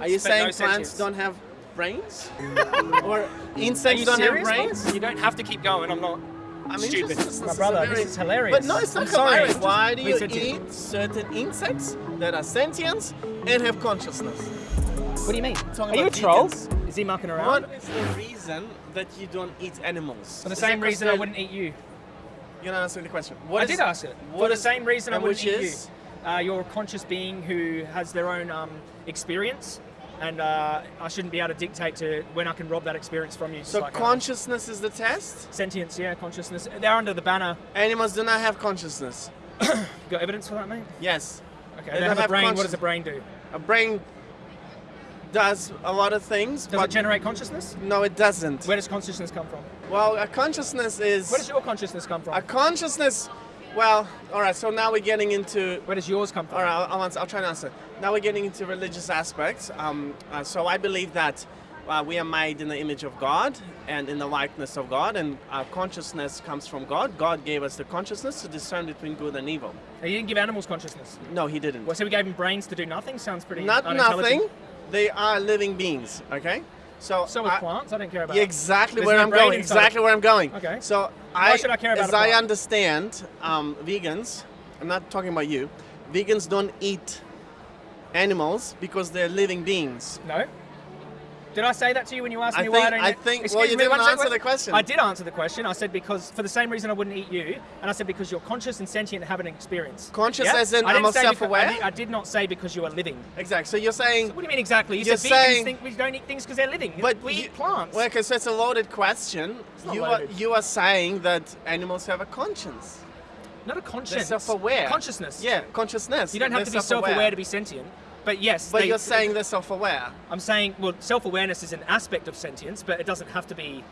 Are you saying no plants sentience. don't have brains? or insects don't serious, have brains? mate? You don't have to keep going. I'm not. I'm Stupid. interested. My brother, a this is hilarious. But no, it's not I'm sorry. hilarious. Why do you Wait, eat certain insects that are sentient and have consciousness? What do you mean? Talking Are you a troll? Is he mucking around? What is the reason that you don't eat animals? For the Is same reason I wouldn't eat you. You're not answering the question. What I is- did ask it. what For the same reason I wouldn't eat is? you. Uh, you're a conscious being who has their own um, experience, and uh, I shouldn't be able to dictate to when I can rob that experience from you. So like consciousness is the test? sentience, yeah, consciousness. They're under the banner. Animals do not have consciousness. Got evidence for that, mate? Yes. Okay. They have, have a brain. What does a brain do? A brain does a lot of things, Does it generate consciousness? no, it doesn't. Where does consciousness come from? Well, a consciousness is Where does your consciousness come from? a consciousness. Well, all right. So now we're getting into. Where does yours come from? All right, I'll, I'll, answer, I'll try and answer. Now we're getting into religious aspects. Um, uh, so I believe that uh, we are made in the image of God and in the likeness of God, and our consciousness comes from God. God gave us the consciousness to discern between good and evil. Now, You didn't give animals consciousness. No, He didn't. Well, so we gave them brains to do nothing. Sounds pretty Not nothing. They are living beings. Okay. So So with I- plants, I don't care about. Exactly where no I'm going. Exactly where I'm going. Okay. So Why I, should I care about as I understand, um, vegans. I'm not talking about you. Vegans don't eat animals because they're living beings. No. Did I say that to you when you asked I me why I don't I think- Excuse well, you me, didn't answer the question. I did answer the question. I said because for the same reason I wouldn't eat you, and I said because you're conscious and sentient and have an experience. Conscious Yeah? as in I I'm self-aware? I did, I did not say because you are living. Exactly. So you're saying. What do you mean exactly? You You're said saying- think we don't eat things because they're living. But we you- eat plants. Well, okay, so it's a loaded question. You are loaded. you are saying that animals have a conscience. not a conscience. They're self-aware. Consciousness. Yeah, consciousness. You don't have They're to be self-aware to be sentient. But yes, But they- you're saying they're self-aware. I'm saying well, self-awareness is an aspect of sentience, but it doesn't have to be.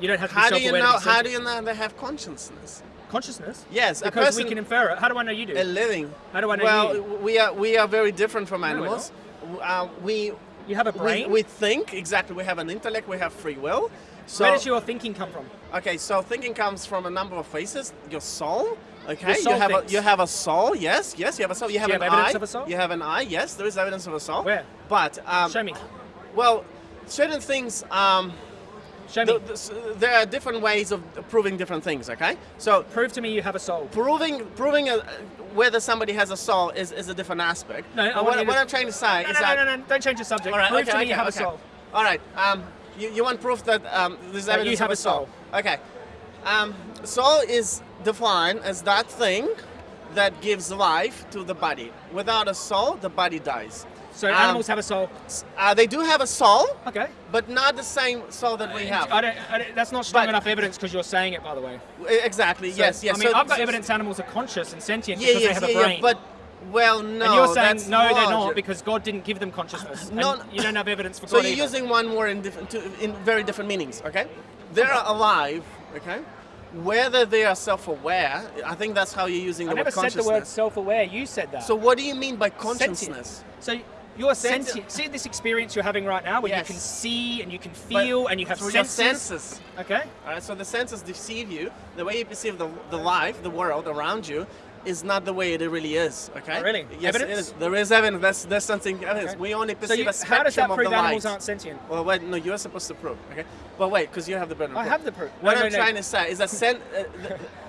You don't have to How be do you know? How do you know they have consciousness? Consciousness. Yes, Because person- we can infer it. How do I know you do? A living. How do I know well, you? we are we are very different from animals. Uh, we You have a we, brain. we think exactly. We have an intellect. We have free will. So Where does your thinking come from? okay, so thinking comes from a number of faces. Your soul. Okay, you have a you have a soul. Yes, yes, you have a soul. You have you an have evidence eye. of a soul? You have an eye. Yes, there is evidence of a soul. Where? But um, Show me. well, certain things. Um, Show me. the- the- there are different ways of proving different things. Okay, so Prove to me you have a soul. proving proving a, whether somebody has a soul is, is a different aspect. No, I what, to- what I'm trying to say No, is no, that no, no, no, Don't change the subject. all right, Prove okay, to me okay, you have okay. a soul. All right, um, you, you want proof that um, there's That you evidence have a soul. Okay, um, soul is defined as that thing that gives life to the body. Without a soul, the body dies. So Um, animals have a soul. Uh, they do have a soul, Okay. but not the same soul that we have. I don't, I don't, that's not strong But- enough evidence because you're saying it, by the way. Exactly. So, yes. Yes. I mean, So- I've got so- evidence animals are conscious and sentient Yeah, because yeah, they have yeah, a yeah, brain. but well, no. and you're saying no, they're not because God didn't give them consciousness. No, you don't have evidence for that. So you're either. using one word in in very different meanings. Okay, they're alive. Okay, whether they are self-aware, I think that's how you're using the word consciousness. I never said the word self-aware. You said that. so what do you mean by Sentient. consciousness? So you're Sentient. sentient. See this experience you're having right now, where Yes. you can see and you can But feel and you have through your senses. senses. Okay. All right, so the senses deceive you. The way you perceive the, the life, the world around you, is not the way it really is. Okay. Oh, really? Yes, Evidence? is. There is evidence. That's that's something evidence. Okay. We only So perceive you, a spectrum of the light. how does that prove animals aren't sentient? Well, wait, no, you're supposed to prove, okay? But wait, because you have the burden. of I have the proof. What No, I'm no, no. trying to say is that sen- uh,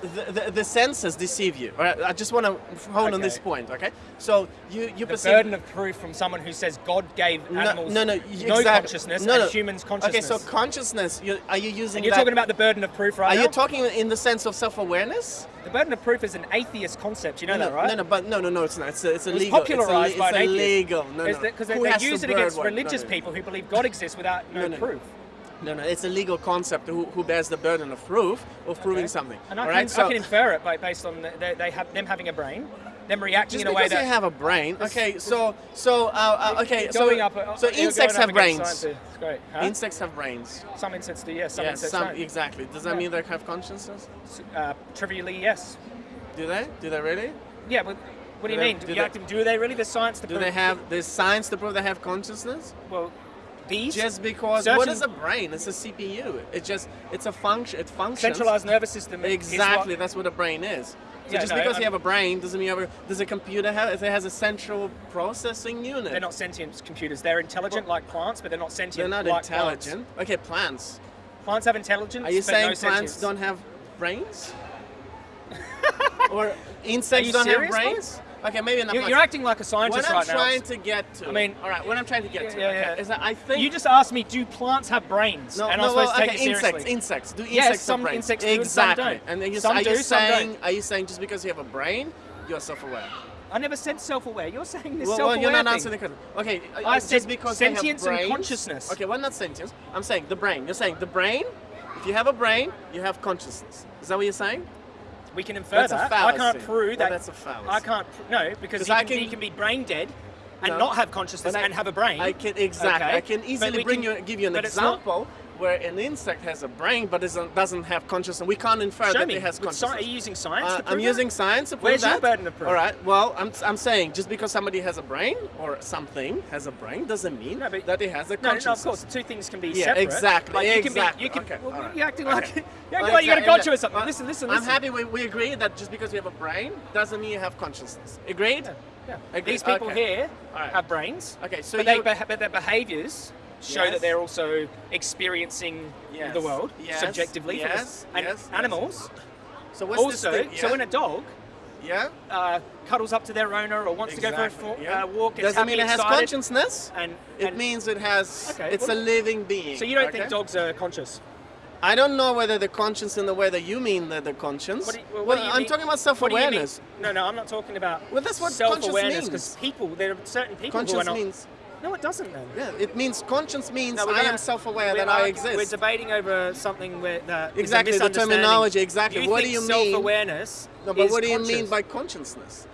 the, the, the, the senses deceive you. All right, I just want to hone on this point, okay? So you you The perceive. burden of proof from someone who says God gave animals no, no, no exactly. consciousness no, and no. humans consciousness. Okay, so consciousness. You, are you using and you're that? talking about the burden of proof right Are now? you talking in the sense of self-awareness? the burden of proof is an atheist concept. You know no, that, right? No, no, but no, no, no, it's not. It's, it's It was illegal. popularized it's by it's an atheist. illegal. No, no. Because they, they use the it against word? religious No, no. people who believe God exists without no, No, no. proof. No, no, it's a legal concept. Who, who bears the burden of proof of proving Okay? something? And I, can, right, so I can infer it by, based on the, they, they have them having a brain, them reacting just in a way that they have a brain. Okay, so so uh, uh, okay, so up, uh, so insects have brains. It's great. Huh? Insects have brains. some insects do, yes. Some yes, insects some don't. exactly. Does that Yeah. mean they have consciousness? Uh, trivially, yes. Do they? Do they really? Yeah, but what do you they- mean? do Do, you they- do they really? There's science to Do prove. they have? There's science to prove they have consciousness. Well, Just because Certain- what is a brain? It's a CPU. It just it's a function. It functions. centralized nervous system. Exactly. what- That's what a brain is. So Yeah, just no, because I'm- you have a brain doesn't mean you have a, does a computer have if it has a central processing unit? They're not sentient computers. They're intelligent like plants, but they're not sentient. They're not like intelligent. Okay, plants. Plants. Plants have intelligence. Are you saying no plants sentience. don't have brains? or insects don't have serious, brains? Okay, maybe not. You're, you're acting like a what scientist I'm trying to get to. I mean- all right. What I'm trying to get Yeah, to yeah, okay, yeah. is that I think You just asked me, do plants have brains? no, and no, I'm supposed well, to take okay, it insects, seriously. insects. Do Yes, insects have some brains? insects do and some exactly. don't. And then you, Some are do, you some saying don't. are you saying just because you have a brain, you're self-aware? I never said self-aware. You're saying this Well, well, self-aware you're not thing. answering the question. Okay, uh, I just said because they have sentience and brains- consciousness. Okay, well, not sentience. I'm saying the brain. You're saying the brain. If you have a brain, you have consciousness. Is that what you're saying? We can infer That's a that. I can't prove that. that's a fallacy. I can't. No, because he can, can- you can be brain dead and No. not have consciousness I- and have a brain. I can exactly. Okay, I can easily bring can- you, give you an it's not- example where an insect has a brain but isn't, doesn't have consciousness. We can't infer Show that me. it has consciousness. are you using science? Uh, to prove I'm that? using science to prove Where's your burden of proof? All right. Well, I'm, I'm saying just because somebody has a brain or something has a brain doesn't mean No, that it has a No, no, consciousness. no, of course, two things can be Yeah, separate. exactly, Like you exactly. Can be, you can, Okay, well, right. You're acting like Okay. you're acting like you got a Exactly. gotcha or something. Well, listen, listen, I'm happy we, we agree that just because you have a brain doesn't mean you have consciousness. Agreed? Yeah. Agree- These people okay. here right. have brains. Okay, so but, they, but their behaviours show Yes. that they're also experiencing Yes. the world Yes. subjectively. for the- Yes. and Yes. animals So what's also. this thing? So yeah? when a dog yeah? uh, cuddles up to their owner or wants to go for a yeah. uh, walk, it's Doesn't happy, mean it has consciousness. And, It means it has. Okay, it's well- a living being. so you don't okay? think dogs are conscious? I don't know whether the conscience in the way that you mean that the conscience. What do you, well, well, what do you I'm mean- talking about what do you mean? self-awareness. No, no, I'm not talking about Well, that's what conscious self-awareness means. because people, there are certain people who are Conscience not. means. No, it doesn't then. Yeah, it means conscience means No, I am self-aware that I exist. We're debating over something where that Exactly, the terminology, exactly. You What do you mean? Self-awareness. no, but what do you conscious. mean by consciousness?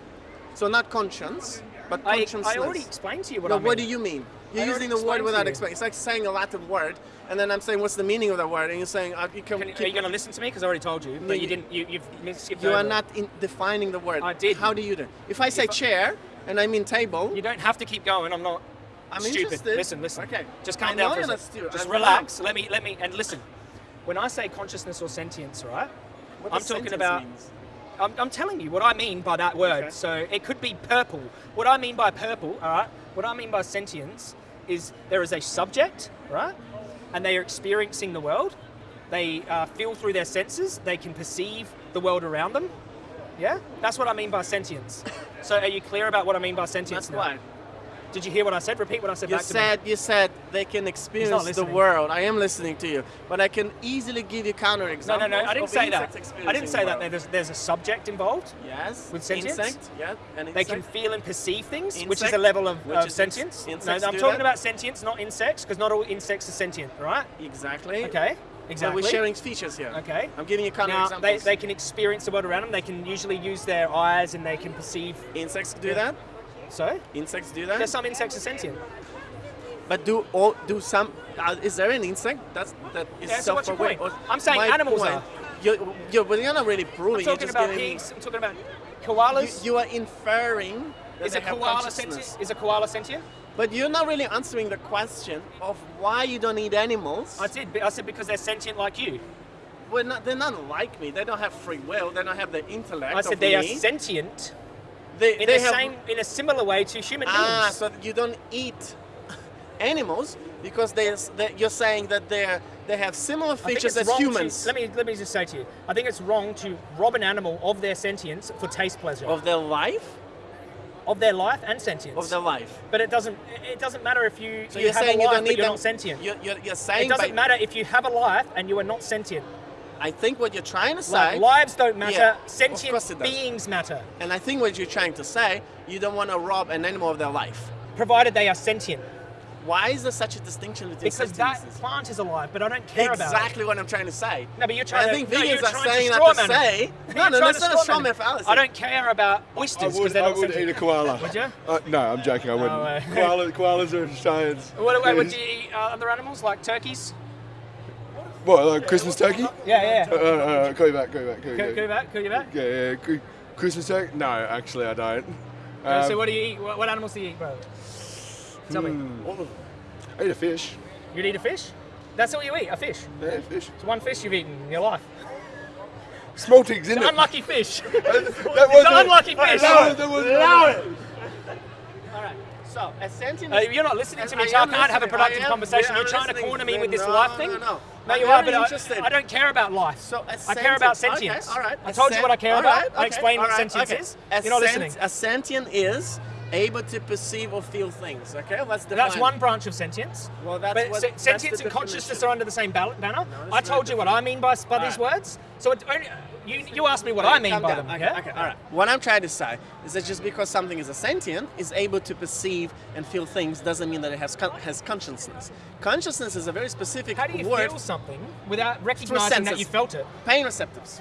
So not conscience, but I, consciousness. I already explained to you what no, I mean. what do you mean? You're I using the word without explaining. It's like saying a Latin word, and then I'm saying, what's the meaning of that word? And you're saying, uh, you can. Can, are you going to listen to me? Because I already told you, No, but you you- didn't. You, you've mis- skipped You are not in defining the word. I did. How do you do? If I say If I- chair and I mean table, You don't have to keep going. I'm not. I'm stupid. interested. Listen, listen. Okay. Just I calm know down for a you're not second. stupid. Just I'm relax. Let me let me and listen. When I say consciousness or sentience, right? what I'm talking about- means? I'm, I'm telling you what I mean by that word. Okay. So it could be purple. What I mean by purple, all right? What I mean by sentience is there is a subject, right? And they are experiencing the world. They uh, feel through their senses. They can perceive the world around them. Yeah, that's what I mean by sentience. So are you clear about what I mean by sentience? That's now? why. Did you hear what I said? Repeat what I said You back to said you said they can experience the world. I am listening to you, but I can easily give you counter me. No, no, no. I didn't say that. I didn't say that. There's, there's a subject involved. Yes. With sentience? Insect, yeah. An They can feel and perceive things, which is a level of, of sentience. no, I'm talking that. about sentience, not insects, because not all insects are sentient, right? Exactly. Okay, exactly. we're sharing features here. Okay. I'm giving you counter Now, they, they can experience the world around them. They can usually use their eyes and they can perceive. Insects do Yeah. that. So, Insects do that. there's some insects are sentient. But do all do some? Uh, is there an insect that's that is Yeah, so self-aware? I'm saying animals point- are. You're, you're, but you're not really I'm proving. you're talking about pigs. I'm talking about koalas. you are inferring that is a koala sentient? Is a koala sentient? But you're not really answering the question of why you don't need animals. I did. I said because they're sentient like you. Well, not, they're not like me. They don't have free will. They don't have the intellect. I said they are sentient They, in they the have, same, in a similar way to human Ah, beings. so you don't eat animals because they, they, you're saying that they they have similar features as wrong to- humans let me let me just say to you, I think it's wrong to rob an animal of their sentience for taste pleasure, of, their life, Of their life and sentience. of their life. but it doesn't it doesn't matter if you, So you you're have saying a you life don't but you're them. not sentient. You're, you're, you're it doesn't matter if you have a life and you are not sentient. I think what you're trying to say, Like lives don't matter, Yeah, sentient course does. beings matter, and I think what you're trying to say, you don't want to rob an animal of their life. provided they are sentient. Why is there such a distinction between Because that plant is alive, but I don't care about. Exactly what I'm trying to say. No, but you're trying I to. think no, vegans you're are saying that to man say. No, no, trying that's not a straw straw man man fallacy. I don't care about oysters because they're I not would eat a koala. Would you? Uh, no, I'm joking. I wouldn't. Uh, Koala, koalas are giants. What, what, what do you eat uh, other animals like turkeys? What, like Christmas turkey? Yeah, Uh, yeah. uh, uh, call you back, call you back, call you Go, back. go back, go back. Yeah, yeah, Cri- Christmas turkey? No, actually, I don't. Uh, Um, so what do you eat? What, what animals do you eat, bro? Tell me. hmm, I eat a fish. You'd eat a fish? That's all you eat, a fish. Yeah, fish. It's one fish you've eaten in your life. Small tig's in The it. unlucky fish. That It's was an unlucky fish. No, that was All right. So a sentient. Uh, you're not listening to me, I so I am can't have a productive conversation. yeah, You're trying to corner me with this No, life no, thing. no, no. I'm you are, but. I, I don't care about life. So I care about sentient- sentience. Okay, all right. I told you what I care about. right, I okay, explained what all right, sentience okay. is. A You're not sent- listening. A sentient is able to perceive or feel things. Okay, let's define. That's one branch of sentience. Well, that's but what- se- sentience and consciousness are under the same banner. that's I told you what I mean by, by these words. So it only, you, you asked me what I mean by down. them. Okay, okay, all right. What I'm trying to say is that just because something is a sentient, is able to perceive and feel things, doesn't mean that it has con- has consciousness. Consciousness is a very specific How do you word. feel something without recognizing that you felt it? Pain receptors.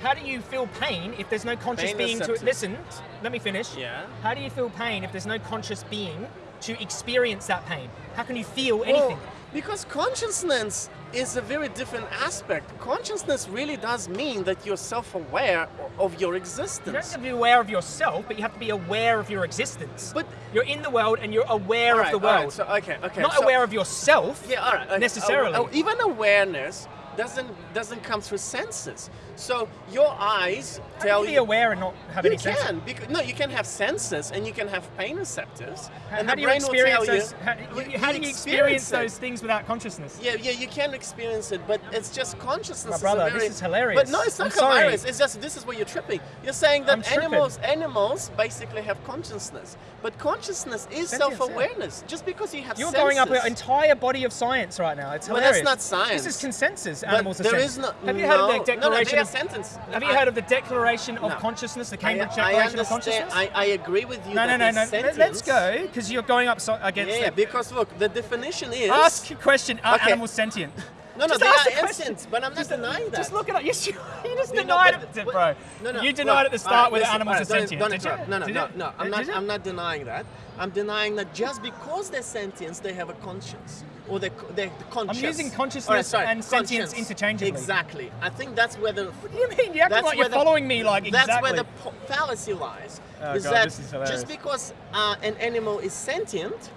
How do you feel pain if there's no conscious Pain being to it? Listen, let me finish. Yeah. How do you feel pain if there's no conscious being to experience that pain? How can you feel anything? Well, because consciousness is a very different aspect. Consciousness really does mean that you're self-aware of your existence. You don't have to be aware of yourself, but you have to be aware of your existence. But- you're in the world and you're aware All of the world. right, right, so okay, okay. Not so- aware of yourself. Yeah, all right. okay. necessarily. Oh, oh, even awareness doesn't doesn't come through senses. So your eyes How tell you be aware and not have You any sense? can because no, you can have senses and you can have pain receptors, How, and how the do you brain will experience tell those? you. How, you- how do you experience it. those things without consciousness? Yeah, yeah, you can experience it, but it's just consciousness. My is brother, very- this is hilarious. But no, it's not I'm sorry. hilarious. It's just this is where you're tripping. You're saying that I'm tripping. animals, animals basically have consciousness, but consciousness is self-awareness. Just because you have You're senses. going up an entire body of science right now. It's hilarious. Well, that's not science. This is consensus. Animals sentient. is no. Have you no, heard of the No, no, Declaration they are of sentence. Have you I- heard of the Declaration of No. Consciousness, the Cambridge I Declaration of. Consciousness? I, I agree with you. no, no, that no, no. Sentience. Let's go, because you're going up so, against. Yeah, yeah, because look, the definition is. Ask a question. Are Okay. animals sentient? No, no, Just they are the instant, but I'm not Just- denying that. Just look it up. Yes, you, you just You know, denied but- it, bro. No, no. You denied look, at the start right, whether animals all are right, don't- Don't Did you? No, no, Did no, no. I'm not. I'm not denying that. I'm denying that just because they're sentient, they have a conscience, or they're, they're conscious. I'm using consciousness right, and sentience conscience. interchangeably. Exactly. I think that's where the. What do you mean? You like you're the- following me like exactly. That's where the fallacy lies. Oh, is God, that this is hilarious. just because uh, an animal is sentient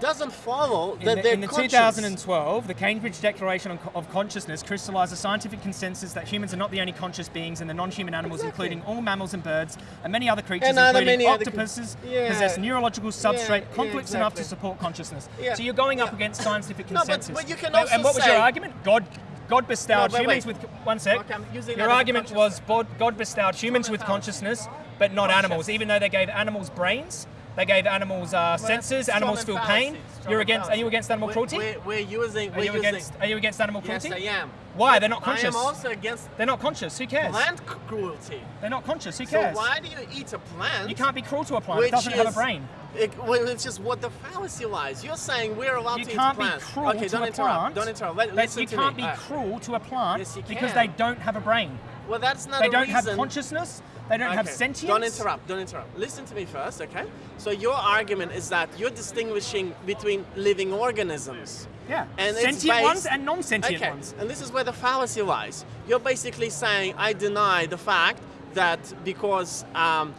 doesn't follow that the, they're in the conscious. 2012, the Cambridge Declaration on of Consciousness crystallized a scientific consensus that humans are not the only conscious beings, and the non-human animals, Exactly. including all mammals and birds, and many other creatures, And including octopuses, Yeah. possess neurological substrate yeah, complex enough to support consciousness. Yeah, So you're going up against scientific consensus. No, but- but you can And- also and what was your argument? God. God bestowed No, humans wait. with one sec. Okay, Your that as a argument was God bestowed humans with consciousness, but not Conscious. animals. Even though they gave animals brains, they gave animals uh, senses. Animals feel pain. You're against. Are you against animal cruelty? We're, we're using. Are We're you using. against? Are you against animal cruelty? Yes? I am. Why? They're not conscious. I am also against They're not conscious. Who cares? plant cruelty. They're not conscious. Who cares? So why do you eat a plant? You can't be cruel to a plant. It doesn't have a brain. It, well, it's just what the fallacy lies. You're saying we're allowed You to eat plants. You can't be cruel okay, to don't a interrupt. plant. Don't interrupt. Let, listen you to can't me. be cruel to a plant Yes, because they don't have a brain. Well, that's not They don't have consciousness. They don't have sentience. Don't interrupt. Don't interrupt. Listen to me first, okay? So your argument is that you're distinguishing between living organisms. Yeah. And it's Sentient based- ones and non-sentient okay. ones. And this is where the fallacy lies. You're basically saying I deny the fact that because um,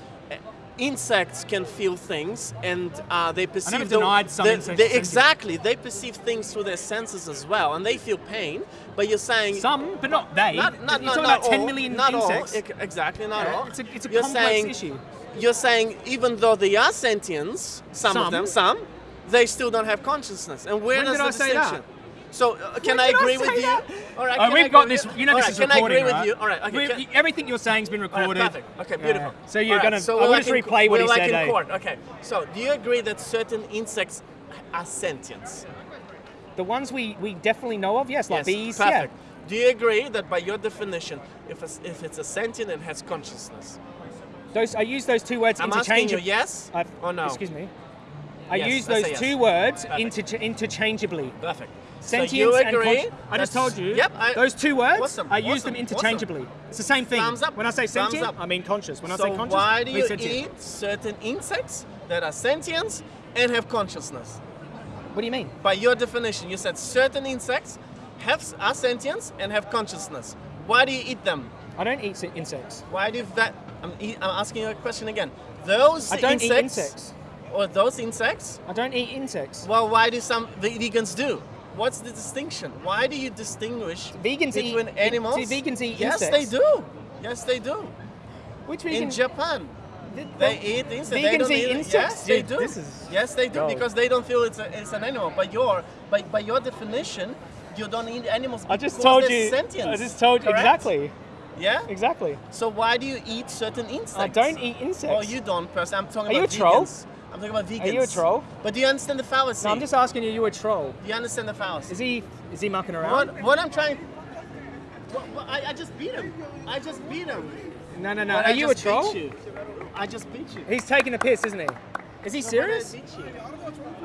insects can feel things and uh, they perceive the- denied some the- insects they- exactly they perceive things through their senses as well and they feel pain. But you're saying Some, but not they. not, not, You're not, talking not about 10 all, million not insects. All, exactly, not Yeah, all. it's a- it's a you're complex saying, issue. You're saying even though they are sentients, some, Some. of them, some, they still don't have consciousness. And where When does did the I say that? Distinction? So uh, can When I did I agree with you? All right, can I we've got this. you? You know All this right, is can recording, I agree right? with you? All right, okay. Can- everything you're saying's been all right, recorded. perfect. Okay, Yeah. beautiful. So you're All right, gonna. so I we're will just like in- replay what we're he like said. in eh? court. Okay. So do you agree that certain insects are sentients? The ones we, we definitely know of, yes, like Yes, bees. Perfect. Do you agree that by your definition, if it's, if it's a sentient, it has consciousness? Those I use those two words I'm asking you interchangeably. yes I've- or no? Excuse me. I Yes, use those say yes. two words Perfect. interchangeably. Perfect. Sentience so you and agree? consci- I just told you. Yep. I, those two words, Awesome, I use awesome, them interchangeably. It's the same thing. Thumbs up, When I say sentient, up. I mean conscious. When I say conscious, why do you sentient. eat certain insects that are sentient and have consciousness? What do you mean? By your definition, you said certain insects have are sentient and have consciousness. Why do you eat them? I don't eat insects. Why do that? I'm, e- I'm asking you a question again. Those I don't eat insects, insects. or those insects. I don't eat insects. Well, why do some vegans do? What's the distinction? Why do you distinguish Vegans eat- animals? do vegans eat yes, insects? they do. Yes, they do. Which In vegan? Japan, th- they eat insects. they Vegans don't eat eat insects? Yes, they do. this is yes, they do because they don't feel it's, a, it's an animal. But your, by, by your definition, you don't eat animals. I just told you. Sentient, I just told you exactly. Yeah. Exactly. So why do you eat certain insects? I don't eat insects. Oh, you don't, person. I'm talking Are you about a troll? I'm talking about vegans. Are you a troll? But do you understand the fallacy? No, I'm just asking you. You a troll? Do you understand the fallacy? Is he? Is he mucking around? What, what I'm trying. What, what, I, I just beat him. I just beat him. No, no, no. But Are I you a troll? you. I just beat you. He's taking a piss, isn't he? Is he serious? I beat you.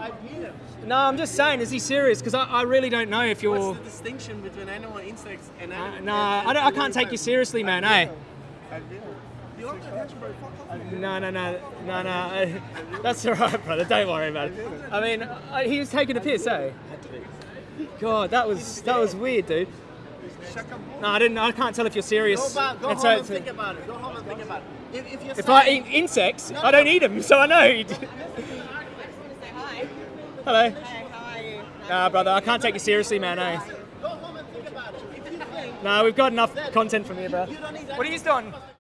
I beat him. No, I'm just saying. Is he serious? Because I, I really don't know if you're. What's the distinction between animal insects and Uh, animal? no, I, don't, I can't take you seriously, man. Hey. I beat him. You are the No, no, no, no, no. That's all right, brother. Don't worry about it. I mean, uh, he was taking a piss, eh? God, that was that was weird, dude. No, I didn't. I can't tell if you're serious. Go back. Go And home and think about it. Go home and think about it. If, if, you're if I eat insects, I don't eat them, so I know. Hello. Hey, how are you? Nah, brother, I can't take you seriously, man. Eh? Go home and think about it. If you think No, we've got enough content from here, bro. you don't need What are you doing?